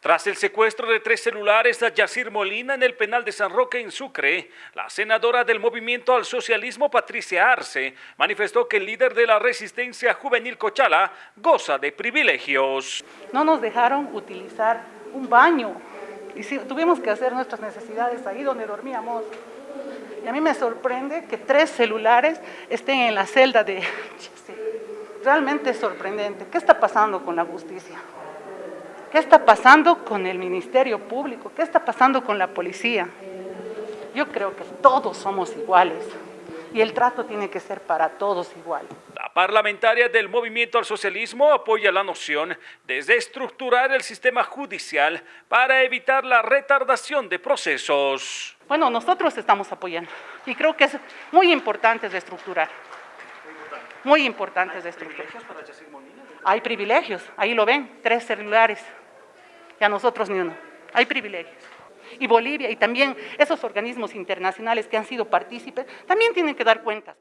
Tras el secuestro de tres celulares a Yacir Molina en el penal de San Roque en Sucre, la senadora del Movimiento al Socialismo, Patricia Arce, manifestó que el líder de la resistencia juvenil Cochala goza de privilegios. No nos dejaron utilizar un baño y tuvimos que hacer nuestras necesidades ahí donde dormíamos. Y a mí me sorprende que tres celulares estén en la celda de... Realmente es sorprendente. ¿Qué está pasando con la justicia? ¿Qué está pasando con el Ministerio Público? ¿Qué está pasando con la policía? Yo creo que todos somos iguales y el trato tiene que ser para todos igual. La parlamentaria del Movimiento al Socialismo apoya la noción de estructurar el sistema judicial para evitar la retardación de procesos. Bueno, nosotros estamos apoyando y creo que es muy importante reestructurar. Muy importante reestructurar. Hay privilegios, ahí lo ven, tres celulares y a nosotros ni uno. Hay privilegios. Y Bolivia y también esos organismos internacionales que han sido partícipes también tienen que dar cuentas.